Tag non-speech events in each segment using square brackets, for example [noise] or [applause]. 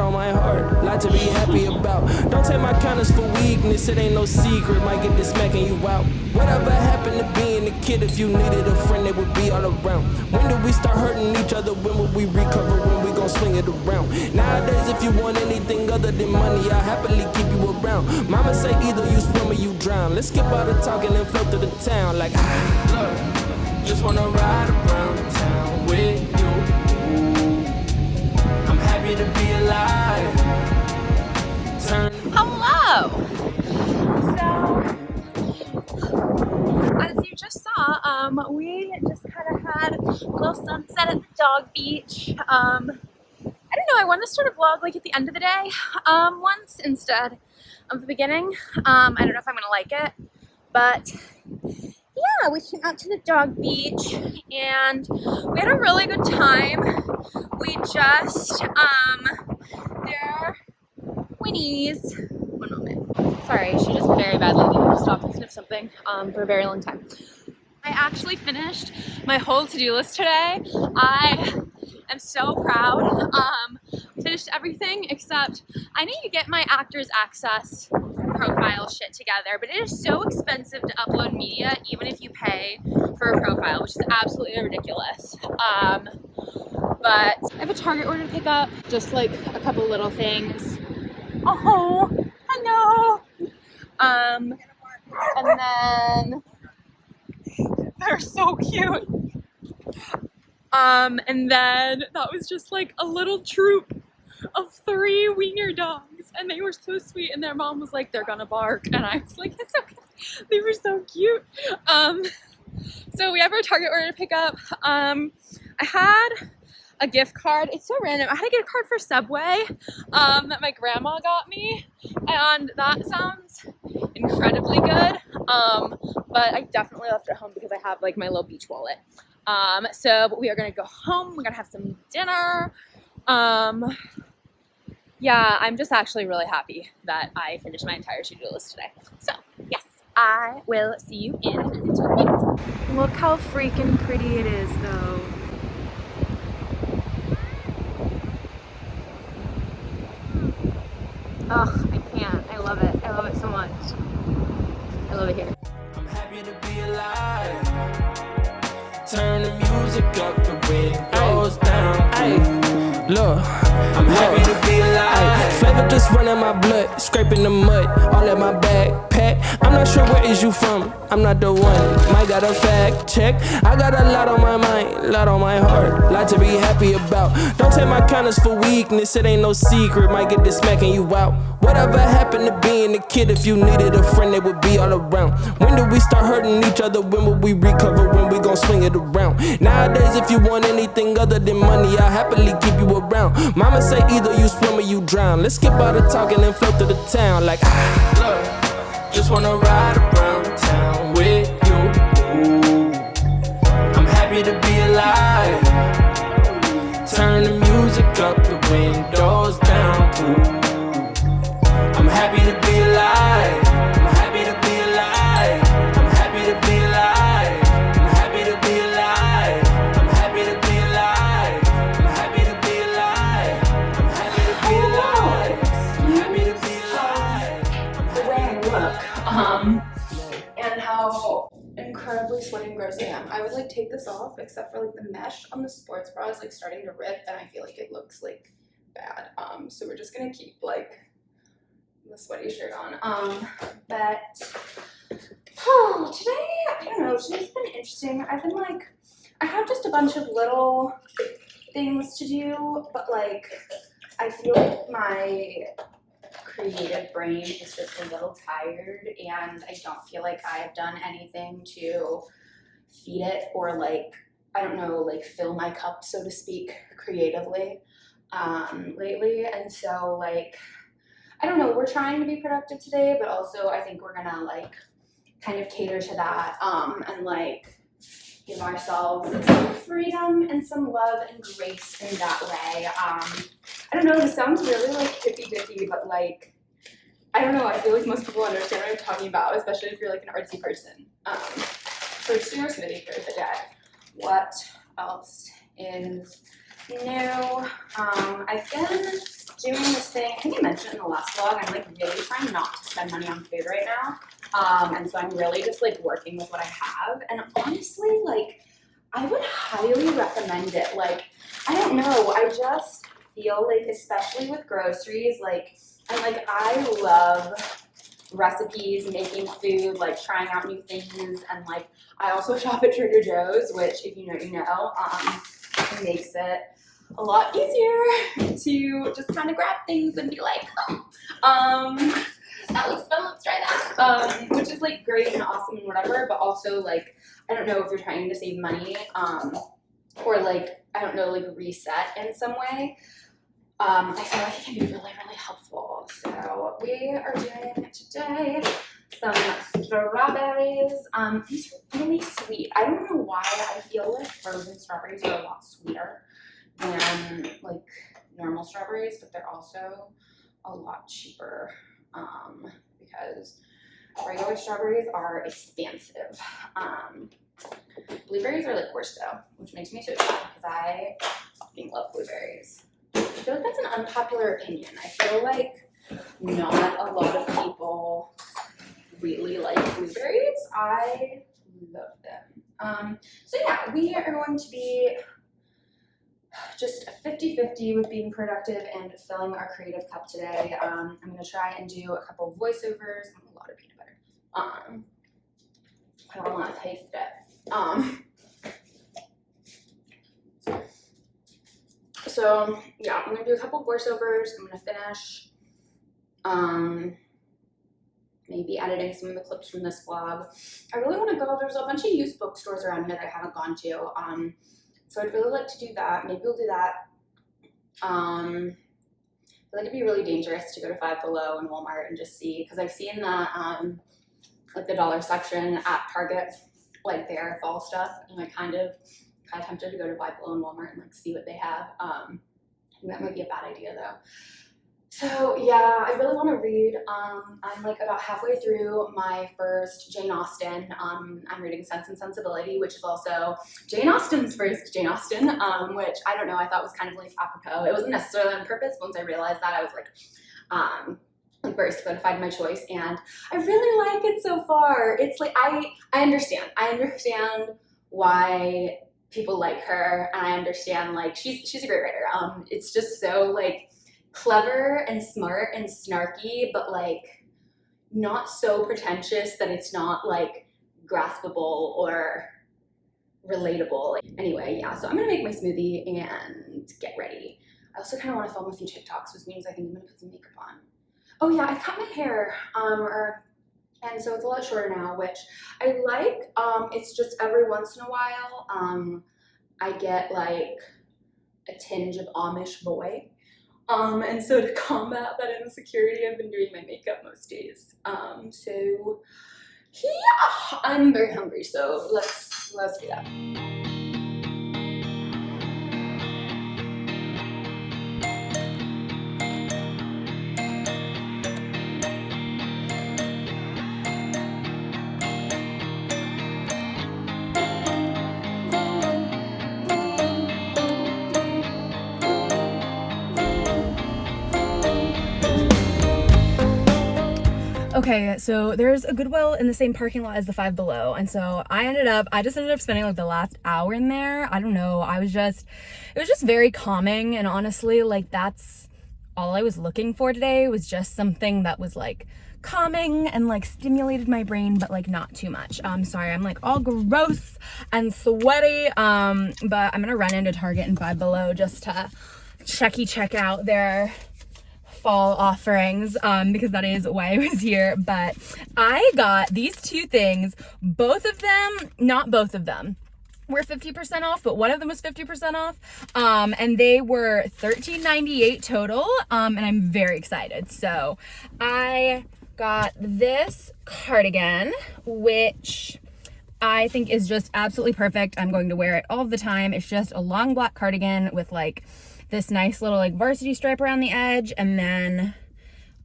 on my heart, lot to be happy about. Don't take my kindness for weakness. It ain't no secret. Might get this smacking you out. Whatever happened to being a kid? If you needed a friend, they would be all around. When did we start hurting each other? When will we recover? When we gon' swing it around? Nowadays, if you want anything other than money, I'll happily keep you around. Mama say either you swim or you drown. Let's skip all the talking and float through the town like ah, [sighs] look. Just wanna ride around town with you. I'm happy to be Hello! So, as you just saw, um, we just kind of had a little sunset at the dog beach. Um, I don't know, I want to start a vlog like at the end of the day um, once instead of the beginning. Um, I don't know if I'm going to like it, but yeah, we came out to the dog beach and we had a really good time. We just, um, there Winnie's. One moment. Sorry, she just very badly needed to stop and sniff something um, for a very long time. I actually finished my whole to-do list today. I am so proud. Um, finished everything except I need to get my actors access profile shit together, but it is so expensive to upload media even if you pay for a profile, which is absolutely ridiculous. Um, but I have a Target order to pick up, just like a couple little things. Oh, hello. Um, and then they're so cute. Um, and then that was just like a little troop of three wiener dogs, and they were so sweet. And their mom was like, "They're gonna bark," and I was like, "It's okay." [laughs] They were so cute. Um, so we have our Target order to pick up. Um, I had a gift card. It's so random. I had to get a card for Subway um, that my grandma got me, and that sounds incredibly good. Um, but I definitely left it home because I have like my little beach wallet. Um, so we are gonna go home. We're gonna have some dinner. Um, yeah, I'm just actually really happy that I finished my entire to-do list today. So yes, I will see you in a little bit. Look how freaking pretty it is, though. Ugh, I can't. I love it. I love it so much. I love it here. I'm happy to be alive. Turn the music up, the windows down. Ay, look, I'm happy to be alive. Flavor just running my blood, scraping the mud, all in my bag. I'm not sure where is you from. I'm not the one. Might got a fact check. I got a lot on my mind, lot on my heart, lot to be happy about. Don't take my kindness for weakness. It ain't no secret. Might get this smacking you out. Whatever happened to being a kid? If you needed a friend, they would be all around. When did we start hurting each other? When will we recover? When we gon' swing it around? Nowadays, if you want anything other than money, I'll happily keep you around. Mama say either you swim or you drown. Let's skip all the talking and float to the town like ah. Just wanna ride around town with you. I'm happy to be alive. Turn the music up, the windows down. I'm except for like the mesh on the sports bra is like starting to rip, and I feel like it looks like bad. Um, so we're just gonna keep like the sweaty shirt on. Um, but oh, today I don't know. Today's been interesting. I've been like, I have just a bunch of little things to do, but like, I feel like my creative brain is just a little tired and I don't feel like I've done anything to feed it or like I don't know like fill my cup so to speak creatively um, lately and so like I don't know we're trying to be productive today but also I think we're gonna like kind of cater to that um, and like give ourselves some freedom and some love and grace in that way. Um, I don't know, this sounds really like hippy dippy, but like, I don't know, I feel like most people understand what I'm talking about, especially if you're like an artsy person. Um, do your smoothie for the day. What else is new? Um, I've been doing this thing, I think I mentioned in the last vlog, I'm like really trying not to spend money on food right now. Um, and so I'm really just like working with what I have. And honestly, like, I would highly recommend it. Like, I don't know, I just feel like, especially with groceries, like, and like, I love recipes, making food, like trying out new things, and like, I also shop at Trader Joe's, which if you know, you know, um, makes it a lot easier to just kind of grab things and be like, oh, um, that looks fun, let's try that. Um, which is like great and awesome and whatever, but also like, I don't know if you're trying to save money, um, or like, I don't know, like reset in some way. Um, I feel like it can be really, really helpful. So we are doing today some strawberries. Um, these are really sweet. I don't know why I feel like frozen strawberries are a lot sweeter than like normal strawberries, but they're also a lot cheaper um, because regular strawberries are expensive. Um, blueberries are like worse though, which makes me so sad because I fucking love blueberries. I feel like that's an unpopular opinion. I feel like not a lot of people really like blueberries. I love them. Um, so yeah, we are going to be just 50-50 with being productive and filling our creative cup today. Um, I'm going to try and do a couple of voiceovers and a lot of peanut butter. Um, I don't want to taste it. Um, so yeah, I'm to do a couple voiceovers. I'm to finish um, maybe editing some of the clips from this vlog. I really want to go, there's a bunch of used bookstores around here that I haven't gone to. Um, so I'd really like to do that. Maybe we'll do that. Um, I feel like it'd be really dangerous to go to Five Below and Walmart and just see, because I've seen the, um, like the dollar section at Target, like their fall stuff, and I kind of, kind of tempted to go to Below and Walmart and like see what they have. Um, that might be a bad idea though. So yeah, I really want to read. Um, I'm like about halfway through my first Jane Austen. Um, I'm reading Sense and Sensibility, which is also Jane Austen's first Jane Austen, um, which I don't know, I thought was kind of like apropos. It wasn't necessarily on purpose. Once I realized that, I was like, um, like very solidified my choice, and I really like it so far. It's like I I understand. I understand why people like her, and I understand like she's she's a great writer. Um, it's just so like clever and smart and snarky, but like not so pretentious that it's not like graspable or relatable. Anyway, yeah, so I'm gonna make my smoothie and get ready. I also kind of want to film a few TikToks, which means I think I'm gonna put some makeup on. Oh yeah, I cut my hair, um, or, and so it's a lot shorter now, which I like. Um, it's just every once in a while, um, I get like a tinge of Amish boy. Um, and so to [laughs] combat that insecurity, I've been doing my makeup most days. Um, so yeah, I'm very hungry, so let's let's do that. Okay, so there's a Goodwill in the same parking lot as the Five Below. And so I ended up, I just ended up spending like the last hour in there. I don't know. I was just, it was just very calming. And honestly, like that's all I was looking for today was just something that was like calming and like stimulated my brain, but like not too much. I'm um, sorry, I'm like all gross and sweaty. Um, but I'm gonna run into Target and Five Below just to checky check out their fall offerings um, because that is why I was here. But I got these two things, both of them, not both of them, were 50% off, but one of them was 50% off. Um, and they were $13.98 total. Um, and I'm very excited. So I got this cardigan, which I think is just absolutely perfect. I'm going to wear it all the time. It's just a long black cardigan with like this nice little like varsity stripe around the edge and then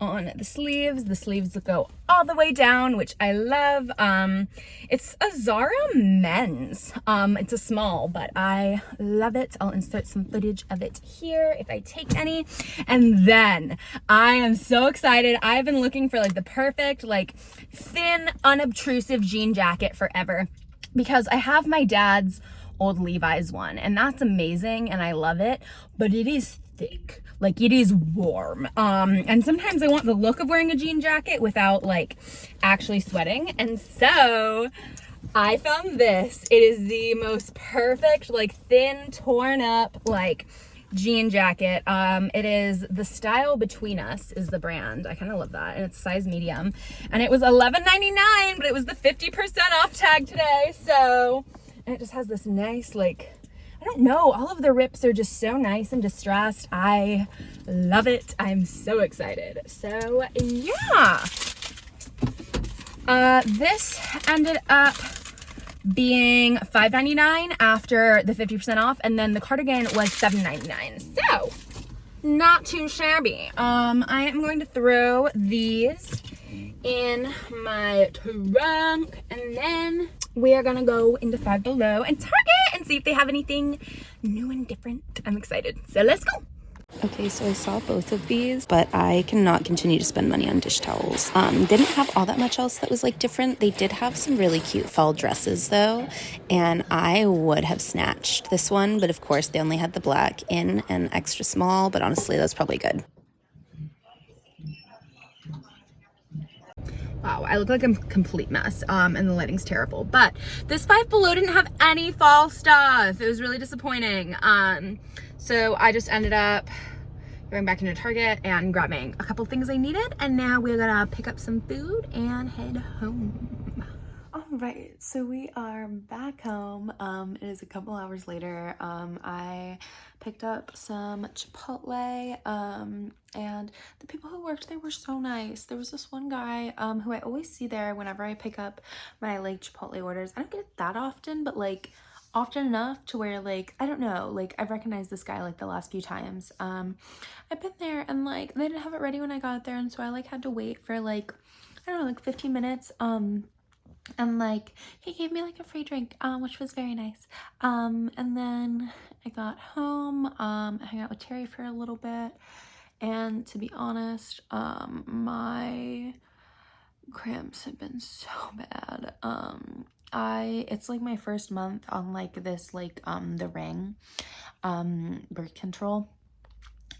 on the sleeves. The sleeves go all the way down, which I love. Um, it's a Zara men's. Um, it's a small, but I love it. I'll insert some footage of it here if I take any. And then I am so excited. I've been looking for like the perfect, like thin, unobtrusive jean jacket forever because I have my dad's old Levi's one and that's amazing and I love it, but it is thick like it is warm. Um and sometimes i want the look of wearing a jean jacket without like actually sweating. And so i found this. It is the most perfect like thin torn up like jean jacket. Um it is the style between us is the brand. I kind of love that and it's size medium. And it was 11.99 but it was the 50 percent off tag today. So and it just has this nice like I don't know, all of the rips are just so nice and distressed. I love it. I'm so excited. So yeah. Uh, this ended up being $5.99 after the 50% off and then the cardigan was $7.99. So not too shabby. Um, I am going to throw these in my trunk and then we are gonna go into Five Below and Target and see if they have anything new and different. I'm excited. So let's go. Okay, so I saw both of these, but I cannot continue to spend money on dish towels. Um, didn't have all that much else that was like different. They did have some really cute fall dresses though, and I would have snatched this one, but of course they only had the black in and extra small, but honestly that's probably good. Wow, I look like a complete mess um, and the lighting's terrible. But this Five Below didn't have any fall stuff. It was really disappointing. Um, so I just ended up going back into Target and grabbing a couple things I needed. And now we're gonna pick up some food and head home. Right, so we are back home. Um, it is a couple hours later. Um, I picked up some Chipotle, um, and the people who worked there were so nice. There was this one guy, um, who I always see there whenever I pick up my, like, Chipotle orders. I don't get it that often, but, like, often enough to where like I don't know like I've recognized this guy like the last few times um I've been there and like they didn't have it ready when I got there and so I like had to wait for like I don't know like 15 minutes um and like he gave me like a free drink um which was very nice. Um and then i got home um I hung out with terry for a little bit and to be honest um my cramps have been so [laughs] bad. Um i it's like my first month on like this like um the ring um birth control.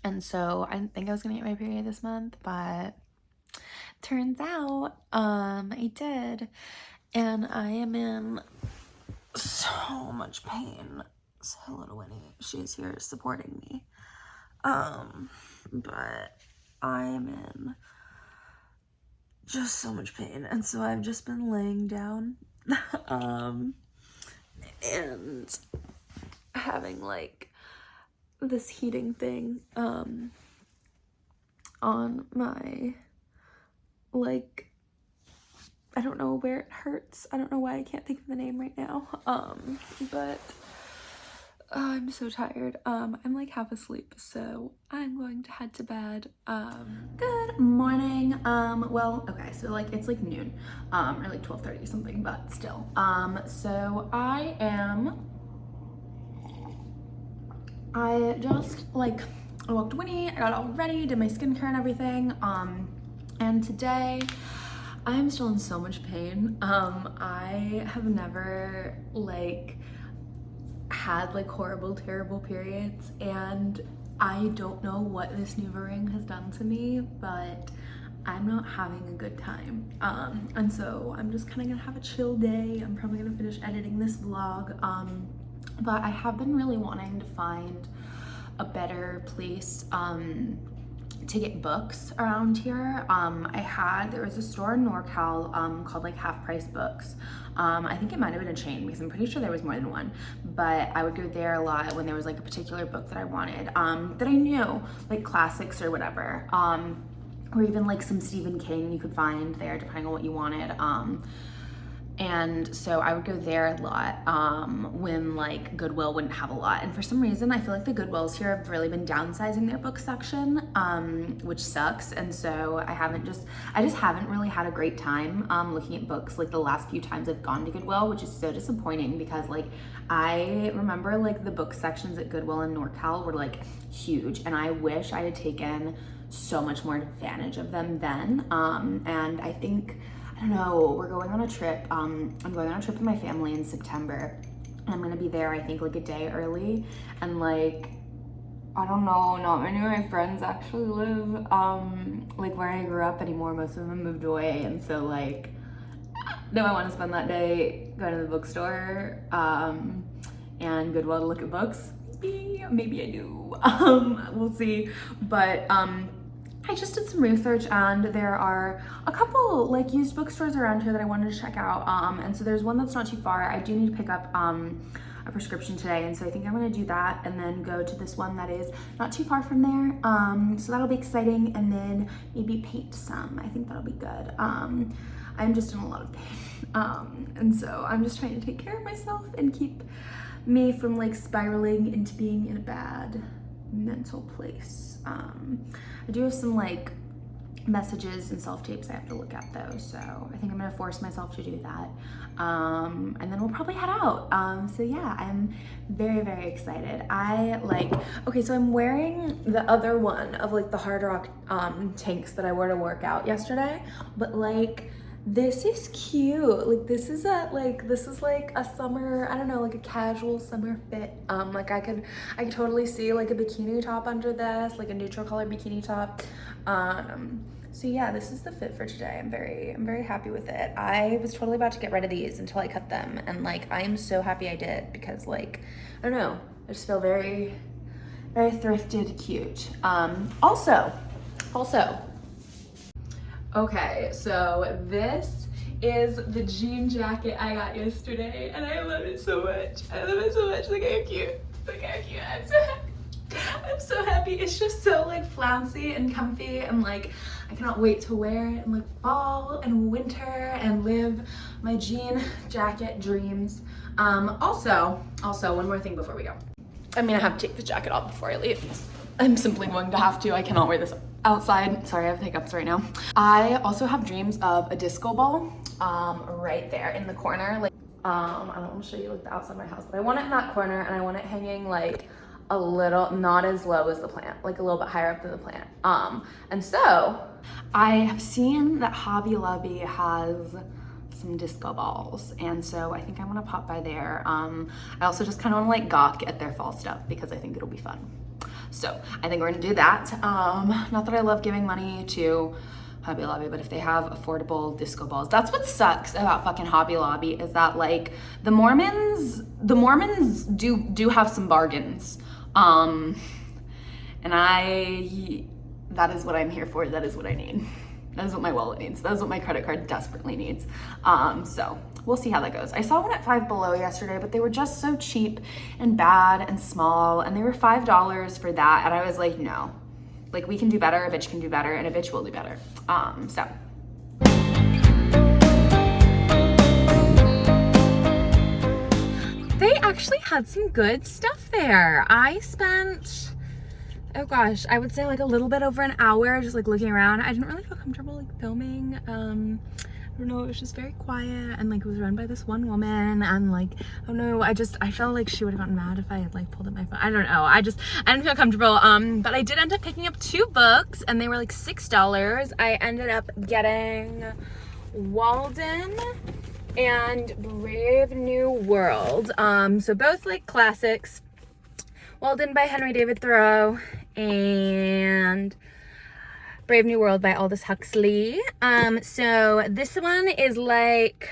And so i didn't think i was gonna get my period this month but turns out um i did and I am in so much pain. So little Winnie, she's here supporting me. Um, but I am in just so much pain, and so I've just been laying down, [laughs] um, and having like this heating thing, um, on my like I don't know where it hurts. I don't know why I can't think of the name right now. [laughs] Um, but oh, I'm so tired. Um, I'm like half asleep, so I'm going to head to bed. Um, good morning. Um, well, okay, so like it's like noon, um, or like 12:30 something, but still. Um, so I am. I just like I walked Winnie. I got all ready, did my skincare and everything. Um, and today. I'm still in so much pain. Um, I have never like had like horrible, terrible periods and I don't know what this NuvaRing has done to me, but I'm not having a good time. Um, and so I'm just kind of gonna have a chill day. I'm probably gonna finish editing this vlog. Um, but I have been really wanting to find a better place um, to get books around here. Um, I had, there was a store in NorCal um, called like Half Price Books. Um, I think it might have been a chain because I'm pretty sure there was more than one, but I would go there a lot when there was like a particular book that I wanted, um, that I knew, like classics or whatever. Um, or even like some Stephen King you could find there depending on what you wanted. And so I would go there a lot um, when like Goodwill wouldn't have a lot. And for some reason, I feel like the Goodwills here have really been downsizing their book section, um, which sucks. And so I haven't just, I just haven't really had a great time um, looking at books like the last few times I've gone to Goodwill, which is so disappointing because like I remember like the book sections at Goodwill in NorCal were like huge and I wish I had taken so much more advantage of them then. Um, and I think, I don't know, we're going on a trip. Um, I'm going on a trip with my family in September. And I'm gonna be there, I think, like a day early. And like, I don't know, not many of my friends actually live um, like where I grew up anymore. Most of them moved away. And so like, no, I wanna spend that day going to the bookstore um, and Goodwill to look at books? Maybe, maybe I do. [laughs] Um, we'll see. But um, I just did some research and there are a couple like used bookstores around here that I wanted to check out. Um, and so there's one that's not too far. I do need to pick up um, a prescription today. And so I think I'm gonna do that and then go to this one that is not too far from there. Um, so that'll be exciting. And then maybe paint some. I think that'll be good. Um, I'm just in a lot of pain. [laughs] Um, and so I'm just trying to take care of myself and keep me from like spiraling into being in a bad mental place. Um, I do have some like messages and self-tapes I have to look at though, so I think I'm gonna force myself to do that. Um, and then we'll probably head out. Um, so yeah, I'm very, very excited. I like, okay, so I'm wearing the other one of like the Hard Rock um, tanks that I wore to work out yesterday, but like, this is cute. Like this is a like this is like a summer i don't know like a casual summer fit. Um like i could i could totally see like a bikini top under this like a neutral color bikini top. Um so yeah this is the fit for today. I'm very i'm very happy with it. I was totally about to get rid of these until i cut them and like i am so happy i did because like i don't know i just feel very very thrifted cute. Um also also Okay, so this is the jean jacket I got yesterday and I love it so much. I love it so much. Look how cute. Look how cute. I'm so happy. I'm so happy. It's just so like flouncy and comfy and like I cannot wait to wear it in like fall and winter and live my jean jacket dreams. Um, also, also one more thing before we go. I mean, I have to take the jacket off before I leave. I'm simply going to have to. I cannot wear this outside. Sorry, I have hiccups right now. I also have dreams of a disco ball um, right there in the corner. Like, um, I don't want to show you like the outside of my house, but I want it in that corner and I want it hanging like a little, not as low as the plant, like a little bit higher up than the plant. Um, and so I have seen that Hobby Lobby has some disco balls and so I think I'm gonna pop by there. Um, I also just kind of want to like gawk at their fall stuff because I think it'll be fun. So I think we're gonna do that. Um, not that I love giving money to Hobby Lobby, but if they have affordable disco balls, that's what sucks about fucking Hobby Lobby is that like the Mormons, the Mormons do do have some bargains. Um, and I, that is what I'm here for. That is what I need. That is what my wallet needs. That is what my credit card desperately needs. Um, so we'll see how that goes. I saw one at Five Below yesterday, but they were just so cheap and bad and small, and they were $5 for that, and I was like, no. Like, we can do better, a bitch can do better, and a bitch will do better. Um, so. They actually had some good stuff there. I spent oh gosh, I would say like a little bit over an hour just like looking around. I didn't really feel comfortable like filming. Um, Don't know, it was just very quiet and like it was run by this one woman and like, don't know, I just, I felt like she would have gotten mad if I had like pulled up my phone. I don't know, I just, I didn't feel comfortable. Um, but I did end up picking up two books and they were like $6. I ended up getting Walden and Brave New World. Um, so both like classics. Walden by Henry David Thoreau and Brave New World by Aldous Huxley. Um, so this one is like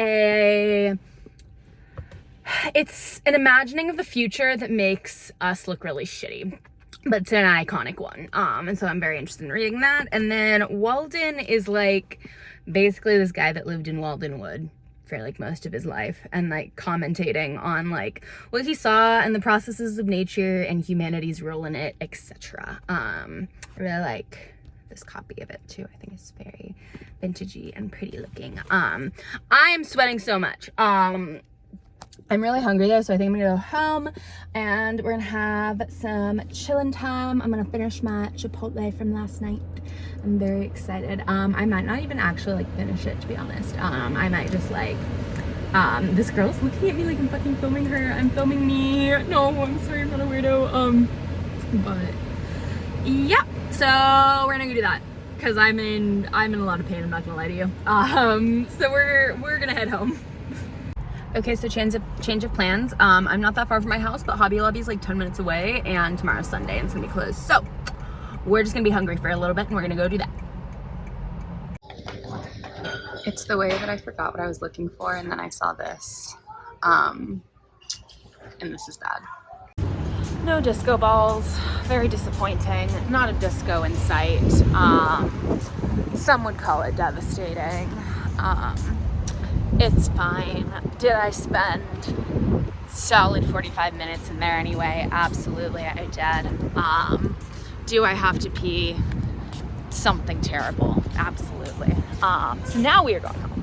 a it's an imagining of the future that makes us look really shitty but it's an iconic one. Um and so i'm very interested in reading that. And then walden is like basically this guy that lived in waldenwood for like most of his life and like commentating on like what he saw and the processes of nature and humanity's role in it etc um i really like this copy of it too. I think it's very vintagey and pretty looking. Um, I am sweating so much. Um, I'm really hungry though, so I think I'm gonna go home and we're gonna have some chilling time. I'm gonna finish my Chipotle from last night. I'm very excited. Um, I might not even actually like finish it to be honest. Um, I might just like, um, this girl's looking at me like I'm fucking filming her. I'm filming me. No, I'm sorry, I'm not a weirdo. Um, but yeah, so we're gonna go do that because I'm in, I'm in a lot of pain. I'm not gonna lie to you. Um, so we're, we're gonna head home. Okay, so change of change of plans. Um, I'm not that far from my house, but Hobby Lobby is like 10 minutes away, and tomorrow's Sunday, and it's gonna be closed. So we're just gonna be hungry for a little bit, and we're gonna go do that. It's the way that I forgot what I was looking for, and then I saw this, um, and this is bad. No disco balls. Very disappointing. Not a disco in sight. Um, some would call it devastating. Um, it's fine. Did I spend solid 45 minutes in there anyway? Absolutely, I did. Um, do I have to pee? Something terrible. Absolutely. Um, so now we are going home.